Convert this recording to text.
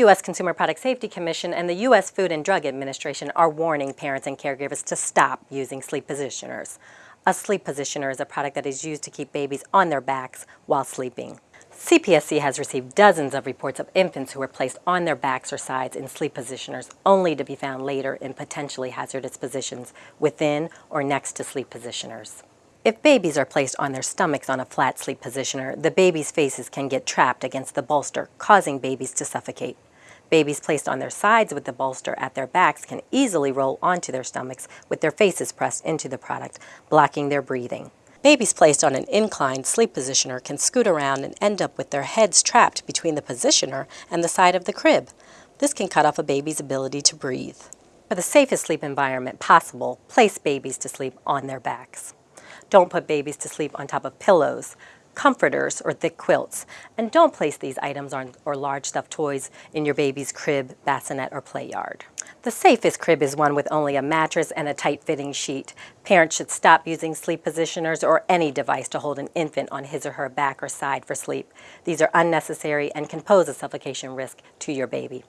U.S. Consumer Product Safety Commission and the U.S. Food and Drug Administration are warning parents and caregivers to stop using sleep positioners. A sleep positioner is a product that is used to keep babies on their backs while sleeping. CPSC has received dozens of reports of infants who were placed on their backs or sides in sleep positioners only to be found later in potentially hazardous positions within or next to sleep positioners. If babies are placed on their stomachs on a flat sleep positioner, the baby's faces can get trapped against the bolster, causing babies to suffocate. Babies placed on their sides with the bolster at their backs can easily roll onto their stomachs with their faces pressed into the product, blocking their breathing. Babies placed on an inclined sleep positioner can scoot around and end up with their heads trapped between the positioner and the side of the crib. This can cut off a baby's ability to breathe. For the safest sleep environment possible, place babies to sleep on their backs. Don't put babies to sleep on top of pillows, comforters, or thick quilts. And don't place these items on, or large stuffed toys in your baby's crib, bassinet, or play yard. The safest crib is one with only a mattress and a tight-fitting sheet. Parents should stop using sleep positioners or any device to hold an infant on his or her back or side for sleep. These are unnecessary and can pose a suffocation risk to your baby.